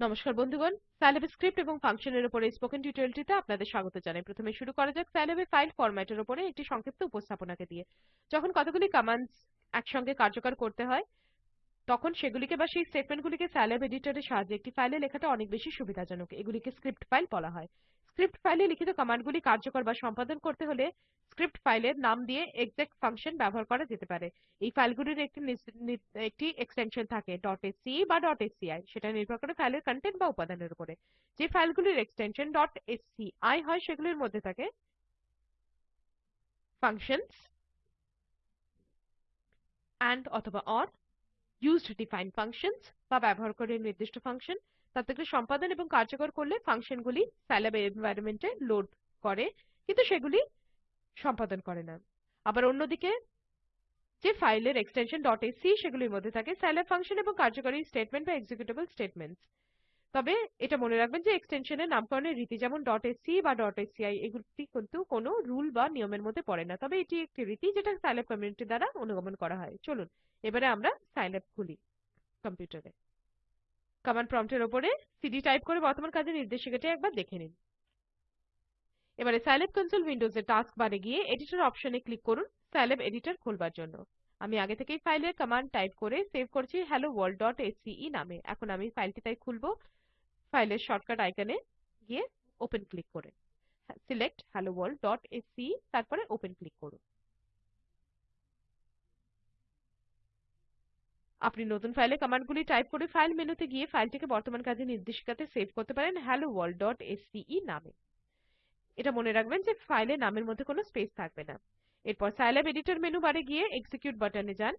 নমস্কার বন্ধুগণ। সাইলেব স্ক্রিপ্ট এবং ফাংশনের উপরে স্পোকেন টিউটোরিয়ালটিতে আপনাদের স্বাগত জানাই। প্রথমে শুরু করা যাক সাইলেব ফাইল ফরম্যাটের উপরে একটি সংক্ষিপ্ত উপস্থাপনাকে দিয়ে। যখন কতগুলি কমান্ডস একসঙ্গে কার্যকর করতে হয়, তখন সেগুলিকে বা সেই স্টেটমেন্টগুলিকে সাইলেব এডিটরের সাহায্যে একটি ফাইলে লেখাটা অনেক বেশি সুবিধাজনক। এগুলিকে স্ক্রিপ্ট ফাইল বলা হয়। স্ক্রিপ্ট ফাইলে লিখিত কমান্ডগুলি কার্যকর বা সম্পাদন করতে হলে স্ক্রিপ্ট ফাইলের নাম দিয়ে exec ফাংশন ব্যবহার করা যেতে পারে। এই ফাইলগুলির একটি একটি এক্সটেনশন থাকে .sce বা .sci সেটা নির্ভর করে ফাইলের কন্টেন্ট বা উপাদানের উপরে। যে ফাইলগুলির এক্সটেনশন .sci হয়, সেগুলির মধ্যে থাকে functions and অথবা or, used defined functions বা ব্যবহার করে নির্দিষ্ট ফাংশন তাদেরকে সম্পাদন এবং কার্যকর করলে ফাংশনগুলি সাইল্যাব এনভায়রনমেন্টে লোড করে, কিন্তু সেগুলি সম্পাদন করে না। আবার অন্যদিকে যে ফাইলের এক্সটেনশন ডট এসি সেগুলির মধ্যে থাকে সাইল্যাব ফাংশন এবং কার্যকরী স্টেটমেন্ট বা এক্সিকিউটেবল স্টেটমেন্টস তবে এটা মনে রাখবেন যে এক্সটেনশনের নামকরণের রীতি যেমন .sc বা .sci এগুলি কিন্তু কোনো রুল বা নিয়মের মধ্যে পড়ে না। তবে এটি একটি রীতি যেটা সাইল্যাব কমিউনিটি দ্বারা অনুগমন করা হয়। চলুন, এবারে আমরা সাইল্যাব খুলি কম্পিউটারে কমান্ড প্রম্পটের উপরে সিডি টাইপ করে বর্তমান কাজের নির্দেশিকাটি একবার দেখে নিন। এবারে সাইল্যাব কনসোল উইন্ডোজে টাস্ক বারে গিয়ে এডিটর অপশনে ক্লিক করুন সাইল্যাব এডিটর খোলবার জন্য। আমি আগে থেকেই ফাইলে কমান্ড টাইপ করে সেভ করেছি helloworld.sce নামে। এখন আমি ফাইলটি তাই খুলব ফাইলের শর্টকাট আইকনে গিয়ে ওপেন ক্লিক করে। Select hello world dot helloworld.sce তারপরে ওপেন ক্লিক করুন। আপনি নতুন ফাইলে কমান্ডগুলি টাইপ করে ফাইল মেনুতে গিয়ে ফাইলটিকে বর্তমান কাজের নির্দেশিকাতে সেভ করতে পারেন হ্যালো ওয়ার্ল্ড ডট নামে। এটা মনে রাখবেন যে ফাইলের নামের মধ্যে কোনো স্পেস থাকবে না। এরপর সাইল্যাব এডিটর মেনু বারে গিয়ে এক্সিকিউট বাটনে যান।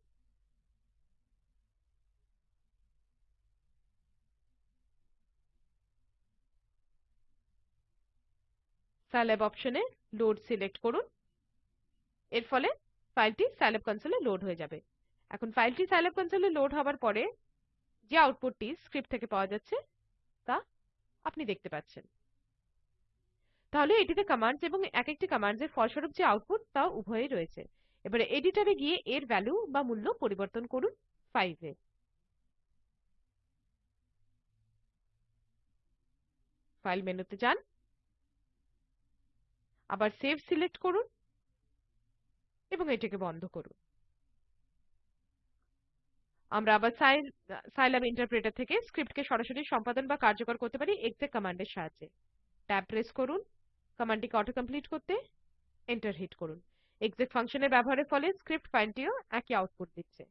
সাইল্যাব অপশনে লোড সিলেক্ট করুন। এর ফলে ফাইলটি সাইল্যাব কনসোলে লোড হয়ে যাবে। এখন ফাইলটি সাইল্যাব কনসোলে লোড হবার পরে যে আউটপুটটি স্ক্রিপ্ট থেকে পাওয়া যাচ্ছে, তা আপনি দেখতে পাচ্ছেন। তাহলে এটিতে কমান্ডস এবং এক একটি কমান্ডসের ফলস্বরূপ যে আউটপুট, তা উভয়ই রয়েছে। এবারে এডিটরে গিয়ে এর ভ্যালু বা মূল্য পরিবর্তন করুন 5 এ ফাইল মেনুতে যান। আবার সেভ সিলেক্ট করুন এবং এটিকে বন্ধ করুন। আমরা আবার সাইল্যাব ইন্টারপ্রেটার থেকে স্ক্রিপ্টকে সরাসরি সম্পাদন বা কার্যকর করতে পারি exec কমান্ডের সাহায্যে। ট্যাব প্রেস করুন কমান্ডটিকে অটো কমপ্লিট করতে এন্টার হিট করুন। exec ফাংশনের ব্যবহারের ফলে স্ক্রিপ্ট ফাইলটিও একই আউটপুট দিচ্ছে।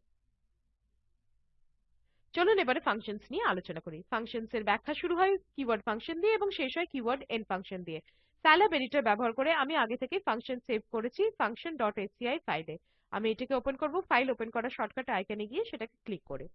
চলুন এবারে ফাংশনস নিয়ে আলোচনা করি। ফাংশনস এর ব্যাখ্যা শুরু হয় কিওয়ার্ড ফাংশন দিয়ে এবং শেষ হয় কিওয়ার্ড এন্ড ফাংশন দিয়ে। সাইল্যাব এডিটর ব্যবহার করে আমি আগে থেকে ফাংশন সেভ করেছি function.sci ফাইলে আমি এটিকে ওপেন করব ফাইল ওপেন করার শর্টকাট আইকনে গিয়ে সেটাকে ক্লিক করে।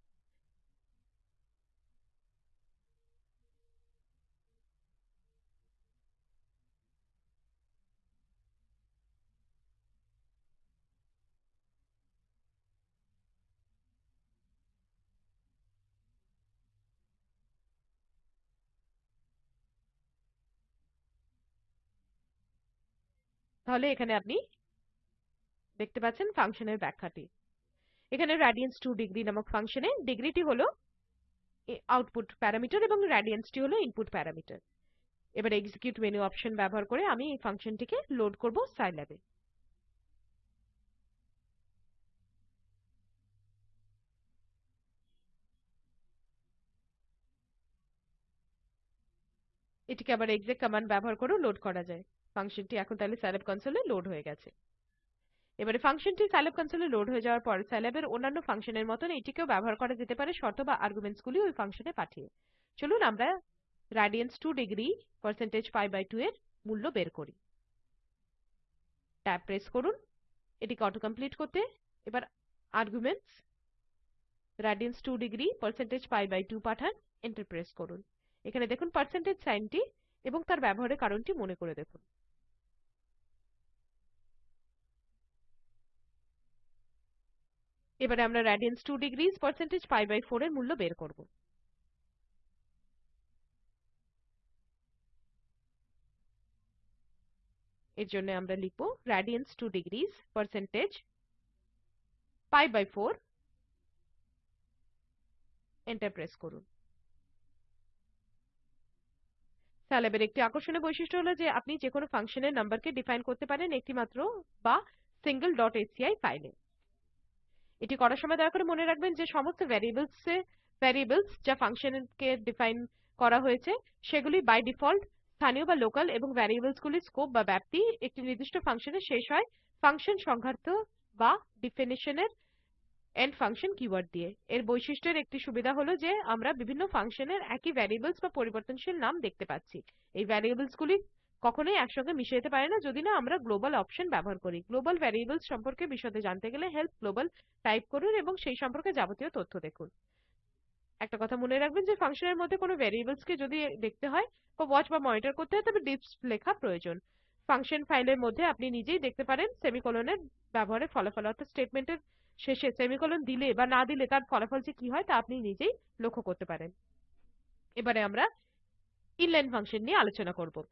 তাহলে এখানে আপনি দেখতে পাচ্ছেন ফাংশনের ব্যাখ্যাটি। এখানে radians 2 ডিগ্রি নামক ফাংশনে ডিগ্রিটি হলো আউটপুট প্যারামিটার এবং টি হলো ইনপুট প্যারামিটার এবার এক্সিকিউট মেনু অপশন ব্যবহার করে আমি এই ফাংশনটিকে লোড করব সাইল্যাবে এটিকে আবার exec কমান্ড ব্যবহার করেও লোড করা যায়। ফাংশনটি এখন তাহলে সাইল্যাব কনসোলে লোড হয়ে গেছে। এবারে ফাংশনটি সাইল্যাব কনসোলে লোড হয়ে যাওয়ার পর সাইল্যাবের অন্যান্য ফাংশনের মতন এটিকেও ব্যবহার করা যেতে পারে শর্ত বা আর্গুমেন্টস গুলি ওই ফাংশনে পাঠিয়ে। চলুন আমরা radians 2 degree percentage pi by 2 এর মূল্য বের করি। ট্যাব প্রেস করুন, এটিকে অটো কমপ্লিট করতে। এবার arguments radians 2 degree percentage pi by 2 পাঠান এন্টার প্রেস করুন। এখানে দেখুন পার্সেন্টেজ সাইনটি এবং তার ব্যবহারের কারণটি মনে করে দেখুন। এবারে আমরা radians 2 degrees percentage pi by 4 এর মূল্য বের করব। এর জন্য আমরা লিখব radians 2 degrees percentage pi by 4 enter press করুন। স্যালাবের একটি আকর্ষণীয় বৈশিষ্ট্য হলো যে আপনি যে কোনো ফাংশনের নাম্বারকে ডিফাইন করতে পারেন একটি মাত্র বা সিঙ্গেল ডট এসসিআই ফাইলে এটি করার সময় দয়া করে মনে রাখবেন যে সমস্ত ভ্যারিয়েবলস ভ্যারিয়েবলস যা ফাংশনকে ডিফাইন করা হয়েছে, সেগুলি বাই ডিফল্ট স্থানীয় বা লোকাল এবং ভ্যারিয়েবলসগুলির স্কোপ বা ব্যাপ্তি একটি নির্দিষ্ট ফাংশনে শেষ হয় ফাংশন সংঘাত বা ডিফিনিশনের এন্ড ফাংশন কিওয়ার্ড দিয়ে। এর বৈশিষ্ট্যের একটি সুবিধা হলো যে আমরা বিভিন্ন ফাংশনের একই ভ্যারিয়েবলস বা পরিবর্তনশীল নাম দেখতে পাচ্ছি। এই ভ্যারিয়েবলসগুলি কখনোই একসঙ্গে মিশে যেতে পারে না। যদি না, আমরা গ্লোবাল অপশন ব্যবহার করি। গ্লোবাল ভ্যারিয়েবলস সম্পর্কে বিশদে জানতে গেলে হেল্প গ্লোবাল টাইপ করুন এবং সেই সম্পর্কে যাবতীয় তথ্য দেখুন। একটা কথা মনে রাখবেন যে ফাংশনের মধ্যে কোনো ভ্যারিয়েবলসকে যদি দেখতে হয় বা ওয়াচ বা মনিটর করতে হয়, তবে ডিপস লেখা প্রয়োজন। ফাংশন ফাইলের মধ্যে আপনি নিজেই দেখতে পারেন সেমিকোলনের ব্যবহারের ফলাফল। অর্থাৎ স্টেটমেন্টের শেষে সেমিকোলন দিলে বা না দিলে তার ফলাফল যে কি হয়, তা আপনি নিজেই লক্ষ্য করতে পারেন। এবারে আমরা ইনলাইন ফাংশন নিয়ে আলোচনা করব।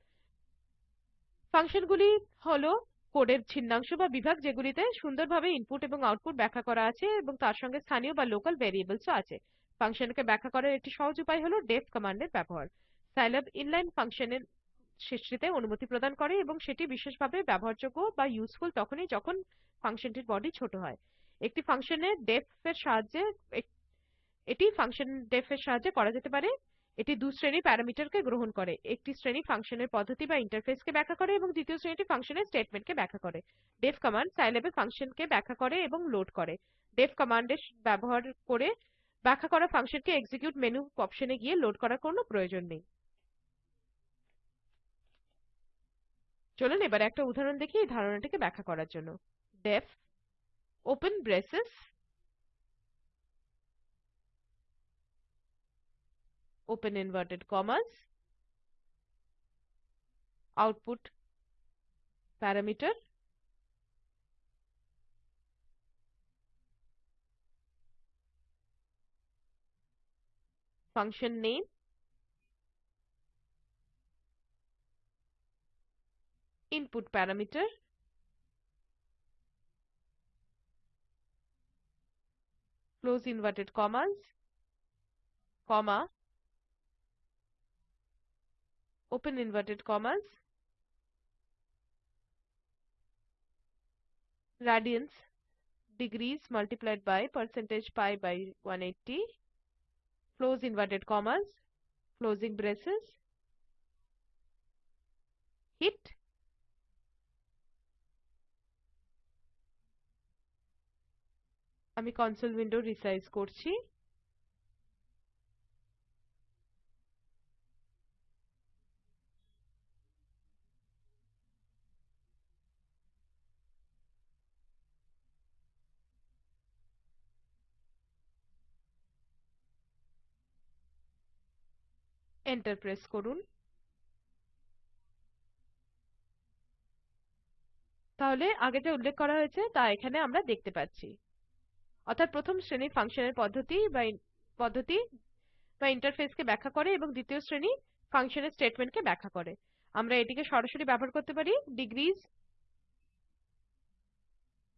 ফাংশনগুলি হলো কোডের ছিন্নাংশ বা বিভাগ যেগুলিতে সুন্দরভাবে ইনপুট এবং আউটপুট ব্যাখ্যা করা আছে এবং তার সঙ্গে স্থানীয় বা লোকাল ভ্যারিয়েবলসও আছে। ফাংশনকে ব্যাখ্যা করার একটি সহজ উপায় হলো def কমান্ডের ব্যবহার। সাইল্যাব ইনলাইন ফাংশনের সৃষ্টিতে অনুমতি প্রদান করে এবং সেটি বিশেষভাবে ব্যবহারযোগ্য বা ইউজফুল তখনই যখন ফাংশনটির বডি ছোট হয়। একটি ফাংশনে def এর সাহায্যে এটি ফাংশন def এর সাহায্যে করা যেতে পারে। এটি দু শ্রেণি প্যারামিটারকে গ্রহণ করে। একটি শ্রেণি ফাংশনের পদ্ধতি বা ইন্টারফেসকে ব্যাখ্যা করে এবং দ্বিতীয় শ্রেণীটি ফাংশনের স্টেটমেন্টকে ব্যাখ্যা করে। def কমান্ড সাইল্যাবে ফাংশনকে ব্যাখ্যা করে এবং লোড করে। def কমান্ডের ব্যবহার করে ব্যাখ্যা করা ফাংশনকে এক্সিকিউট মেনু অপশনে গিয়ে লোড করার কোনো প্রয়োজন নেই। চলুন এবার একটা উদাহরণ দেখি এই ধারণাটিকে ব্যাখ্যা করার জন্য। def open braces open inverted commas output parameter function name input parameter close inverted commas comma open inverted commas radians degrees multiplied by percentage pi by 180 close inverted commas closing braces hit আমি console window resize করছি enter press করুন। তাহলে আগে যে উল্লেখ করা হয়েছে, তা এখানে আমরা দেখতে পাচ্ছি। অর্থাৎ প্রথম শ্রেণির ফাংশনের পদ্ধতি বা পদ্ধতি বা ইন্টারফেসকে ব্যাখ্যা করে এবং দ্বিতীয় শ্রেণি ফাংশনের স্টেটমেন্টকে ব্যাখ্যা করে। আমরা এটিকে সরাসরি ব্যবহার করতে পারি। ডিগ্রিজ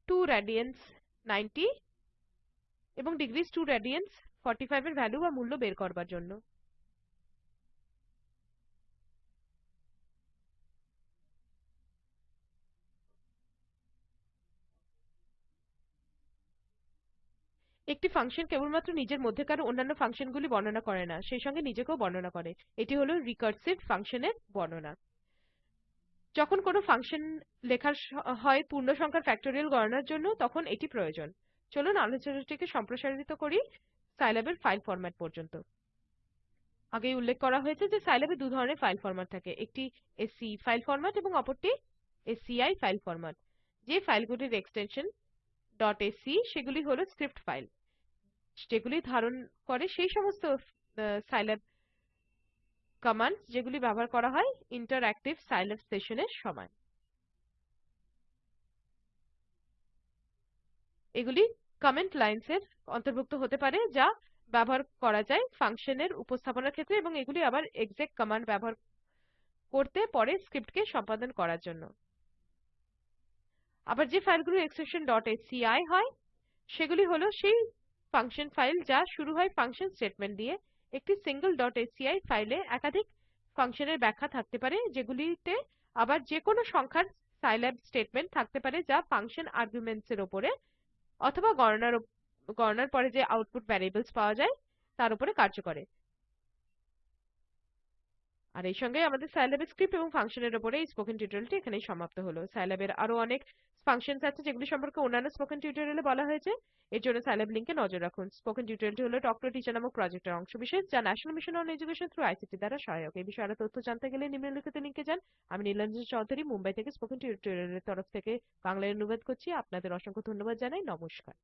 2 রেডিয়ানস 90 এবং ডিগ্রিজ 2 রেডিয়ানস 45 এর ভ্যালু বা মূল্য বের করবার জন্য। একটি ফাংশন কেবলমাত্র নিজের মধ্যেকার অন্যান্য ফাংশনগুলি বর্ণনা করে না, সেই সঙ্গে নিজেকেও বর্ণনা করে। এটি হলো রিকার্সিভ ফাংশনের বর্ণনা। যখন কোনো ফাংশন লেখার হয় পূর্ণ সংখ্যার ফ্যাক্টোরিয়াল গণনার জন্য, তখন এটি প্রয়োজন। চলুন আলোচনাটিকে সম্প্রসারিত করি সাইল্যাবের ফাইল ফরম্যাট পর্যন্ত। আগেই উল্লেখ করা হয়েছে যে সাইল্যাবে দু ধরনের ফাইল ফরম্যাট থাকে। একটি এসসি ফাইল ফরম্যাট এবং অপরটি এসসিআই ফাইল ফরম্যাট যে ফাইলগুলির এক্সটেনশন .sc সেগুলি হলো স্ক্রিপ্ট ফাইল যেগুলি ধারণ করে সেই সমস্ত সাইল্যাব কমান্ডস যেগুলি ব্যবহার করা হয় ইন্টারঅ্যাক্টিভ সাইল্যাব সেশনের সময়। এগুলি কমেন্ট লাইনস এর অন্তর্ভুক্ত হতে পারে যা ব্যবহার করা যায় ফাংশনের উপস্থাপনার ক্ষেত্রে এবং এগুলি আবার exec কমান্ড ব্যবহার করতে পরে স্ক্রিপ্টকে সম্পাদন করার জন্য। আবার যে ফাইলগুলো এক্সটেনশন .sci হয়, সেগুলি হলো সেই ফাংশন ফাইল যা শুরু হয় ফাংশন স্টেটমেন্ট দিয়ে। একটি সিঙ্গল ডট এসিআই ফাইলে একাধিক ফাংশনের ব্যাখ্যা থাকতে পারে, যেগুলিতে আবার যে কোনো সংখ্যার সাইল্যাব স্টেটমেন্ট থাকতে পারে যা ফাংশন আর্গুমেন্টস এর উপরে অথবা গণনার গণনার পরে যে আউটপুট ভ্যারিয়েবলস পাওয়া যায়, তার উপরে কার্য করে। আর এই সঙ্গে আমাদের সাইল্যাবের স্ক্রিপ্ট এবং ফাংশনের উপরে এই স্পোকেন টিউটোরিয়ালটি এখানেই সমাপ্ত হলো। সাইল্যাবের আরও অনেক ফাংশনস আছে যেগুলি সম্পর্কে অন্যান্য স্পোকেন টিউটোরিয়ালে বলা হয়েছে। এর জন্য সাইল্যাব লিংকে নজর রাখুন। স্পোকেন টিউটোরিয়ালটি হলো টক টু টিচার নামক প্রজেক্টের অংশ বিশেষ, যা national mission on education through ICT দ্বারা সহায়ক। এই বিষয়ে আরও তথ্য জানতে গেলে নিম্নলিখিত লিংকে যান। আমি নীলাঞ্জন চৌধুরী, মুম্বাই থেকে স্পোকেন টিউটোরিয়ালের তরফ থেকে বাংলায় অনুবাদ করছি। আপনাদের অসংখ্য ধন্যবাদ জানাই। নমস্কার।